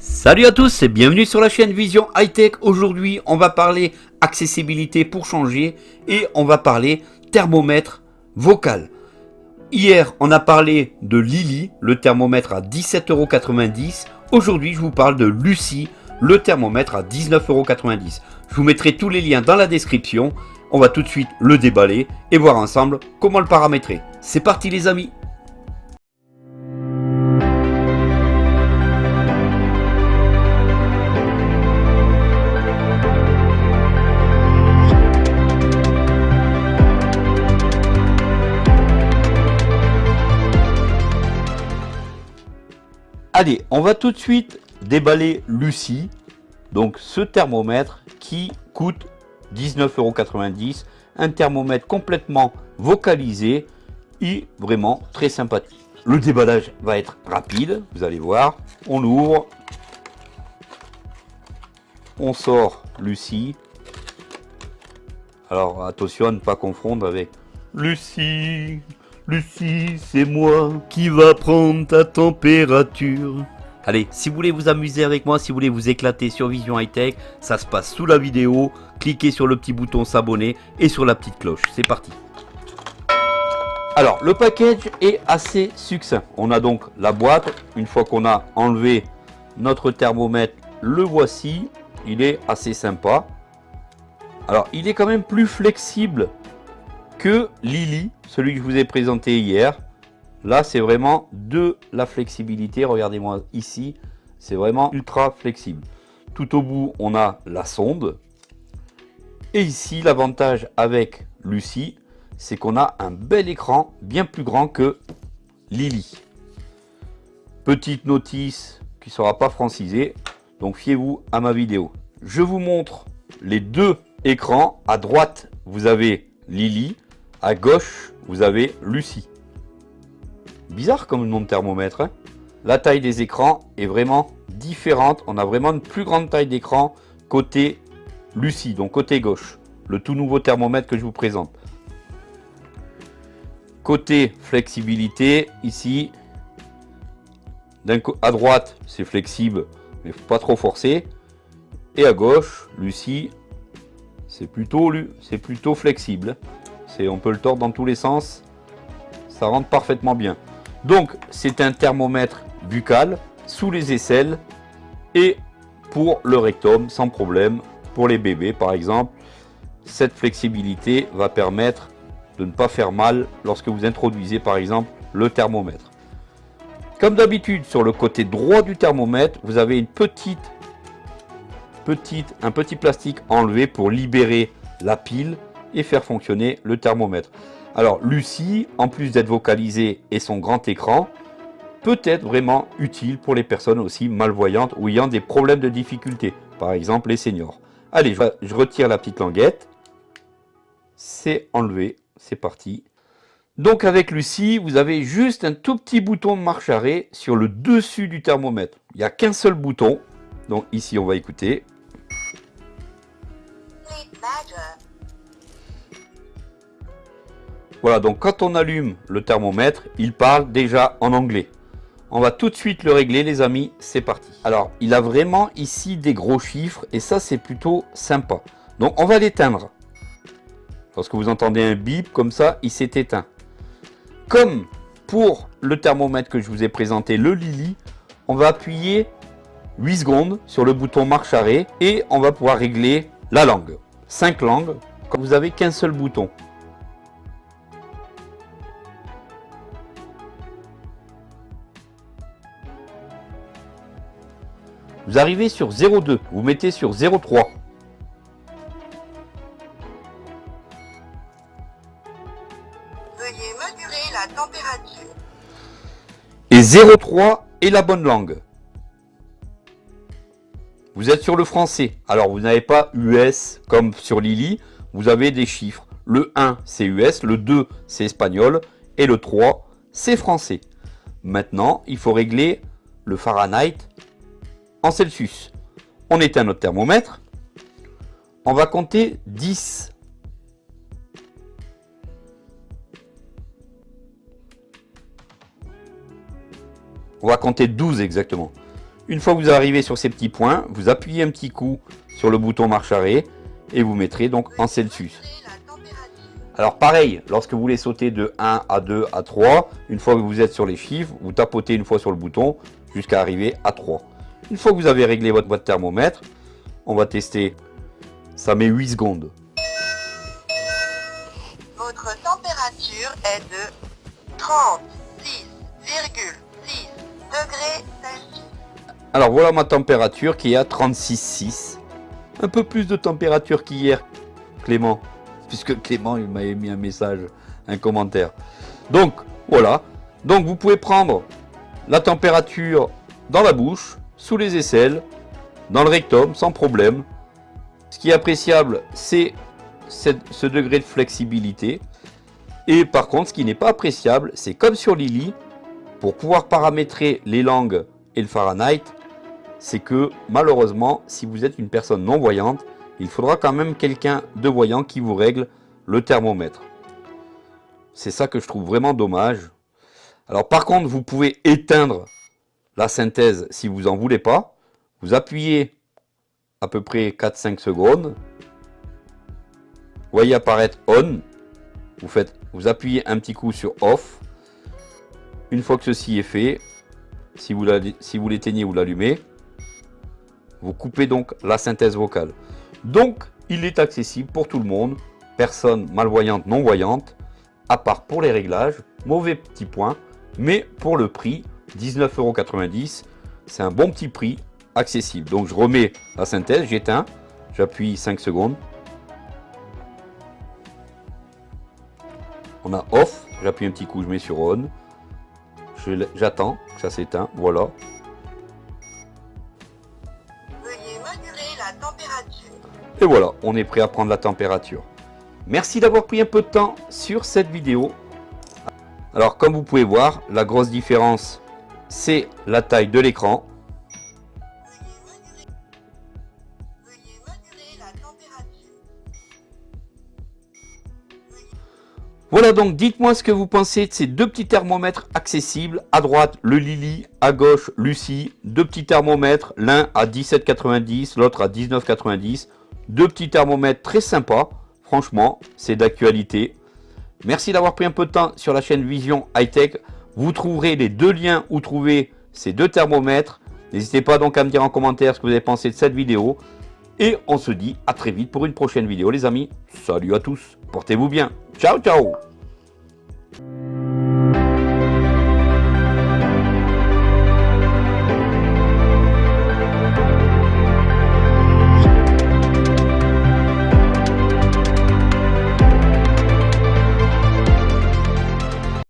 Salut à tous et bienvenue sur la chaîne Vision High Tech. Aujourd'hui, on va parler accessibilité pour changer et on va parler thermomètre vocal. Hier, on a parlé de Lily, le thermomètre à 17,90€. Aujourd'hui, je vous parle de Lucie, le thermomètre à 19,90€. Je vous mettrai tous les liens dans la description. On va tout de suite le déballer et voir ensemble comment le paramétrer. C'est parti les amis Allez, on va tout de suite déballer Lucie, donc ce thermomètre qui coûte 19,90€, un thermomètre complètement vocalisé et vraiment très sympathique. Le déballage va être rapide, vous allez voir. On l'ouvre, on sort Lucie. Alors attention à ne pas confondre avec Lucie, Lucie, c'est moi qui va prendre ta température. Allez, si vous voulez vous amuser avec moi, si vous voulez vous éclater sur Vision High Tech, ça se passe sous la vidéo. Cliquez sur le petit bouton s'abonner et sur la petite cloche. C'est parti. Alors, le package est assez succinct. On a donc la boîte. Une fois qu'on a enlevé notre thermomètre, le voici. Il est assez sympa. Alors, il est quand même plus flexible que Lily, celui que je vous ai présenté hier. Là, c'est vraiment de la flexibilité. Regardez-moi ici, c'est vraiment ultra flexible. Tout au bout, on a la sonde. Et ici, l'avantage avec Lucie, c'est qu'on a un bel écran bien plus grand que Lily. Petite notice qui ne sera pas francisée, donc fiez-vous à ma vidéo. Je vous montre les deux écrans. À droite, vous avez Lily. À gauche, vous avez Lucie. Bizarre comme nom de thermomètre. Hein. la taille des écrans est vraiment différente. On a vraiment une plus grande taille d'écran côté Lucie, donc côté gauche. Le tout nouveau thermomètre que je vous présente. Côté flexibilité, ici, à droite, c'est flexible, mais pas trop forcer. Et à gauche, Lucie, c'est plutôt, plutôt flexible on peut le tordre dans tous les sens. Ça rentre parfaitement bien. Donc, c'est un thermomètre buccal sous les aisselles et pour le rectum sans problème. Pour les bébés, par exemple, cette flexibilité va permettre de ne pas faire mal lorsque vous introduisez, par exemple, le thermomètre. Comme d'habitude, sur le côté droit du thermomètre, vous avez une petite, petite, un petit plastique enlevé pour libérer la pile et faire fonctionner le thermomètre. Alors Lucie, en plus d'être vocalisée et son grand écran, peut être vraiment utile pour les personnes aussi malvoyantes ou ayant des problèmes de difficulté, par exemple les seniors. Allez, je retire la petite languette. C'est enlevé, c'est parti. Donc avec Lucie, vous avez juste un tout petit bouton marche arrêt sur le dessus du thermomètre. Il n'y a qu'un seul bouton. Donc ici, on va écouter. Voilà, donc quand on allume le thermomètre, il parle déjà en anglais. On va tout de suite le régler les amis, c'est parti. Alors, il a vraiment ici des gros chiffres et ça c'est plutôt sympa. Donc on va l'éteindre. Lorsque vous entendez un bip comme ça, il s'est éteint. Comme pour le thermomètre que je vous ai présenté, le Lily, on va appuyer 8 secondes sur le bouton marche arrêt et on va pouvoir régler la langue. 5 langues, quand vous avez qu'un seul bouton. Vous arrivez sur 0,2. Vous mettez sur 0,3. Veuillez mesurer la température. Et 0,3 est la bonne langue. Vous êtes sur le français. Alors, vous n'avez pas US comme sur Lily. Vous avez des chiffres. Le 1, c'est US. Le 2, c'est espagnol. Et le 3, c'est français. Maintenant, il faut régler le Fahrenheit Celsius. On éteint notre thermomètre. On va compter 10. On va compter 12 exactement. Une fois que vous arrivez sur ces petits points, vous appuyez un petit coup sur le bouton marche arrêt et vous mettrez donc en Celsius. Alors pareil, lorsque vous voulez sauter de 1 à 2 à 3, une fois que vous êtes sur les chiffres, vous tapotez une fois sur le bouton jusqu'à arriver à 3. Une fois que vous avez réglé votre boîte thermomètre, on va tester. Ça met 8 secondes. Votre température est de 36,6 degrés Celsius. Alors voilà ma température qui est à 36,6. Un peu plus de température qu'hier, Clément. Puisque Clément il m'a mis un message, un commentaire. Donc voilà. Donc vous pouvez prendre la température dans la bouche, sous les aisselles, dans le rectum, sans problème. Ce qui est appréciable, c'est ce degré de flexibilité. Et par contre, ce qui n'est pas appréciable, c'est comme sur Lily, pour pouvoir paramétrer les langues et le Fahrenheit, c'est que malheureusement, si vous êtes une personne non-voyante, il faudra quand même quelqu'un de voyant qui vous règle le thermomètre. C'est ça que je trouve vraiment dommage. Alors par contre, vous pouvez éteindre la synthèse si vous n'en voulez pas. Vous appuyez à peu près 4-5 secondes. Voyez apparaître on. Vous, faites, vous appuyez un petit coup sur off. Une fois que ceci est fait, si vous l'éteignez ou l'allumez, vous coupez donc la synthèse vocale. Donc, il est accessible pour tout le monde, personne malvoyante, non-voyante, à part pour les réglages, mauvais petit point, mais pour le prix, 19,90€, c'est un bon petit prix, accessible. Donc je remets la synthèse, j'éteins, j'appuie 5 secondes. On a off, j'appuie un petit coup, je mets sur on. J'attends que ça s'éteint, voilà. Et voilà, on est prêt à prendre la température. Merci d'avoir pris un peu de temps sur cette vidéo. Alors comme vous pouvez voir, la grosse différence, c'est la taille de l'écran. Voilà donc, dites-moi ce que vous pensez de ces deux petits thermomètres accessibles. À droite, le Lily, à gauche, Lucie. Deux petits thermomètres, l'un à 17,90, l'autre à 19,90. Deux petits thermomètres très sympas. Franchement, c'est d'actualité. Merci d'avoir pris un peu de temps sur la chaîne Vision High Tech. Vous trouverez les deux liens où trouver ces deux thermomètres. N'hésitez pas donc à me dire en commentaire ce que vous avez pensé de cette vidéo. Et on se dit à très vite pour une prochaine vidéo les amis. Salut à tous, portez-vous bien. Ciao ciao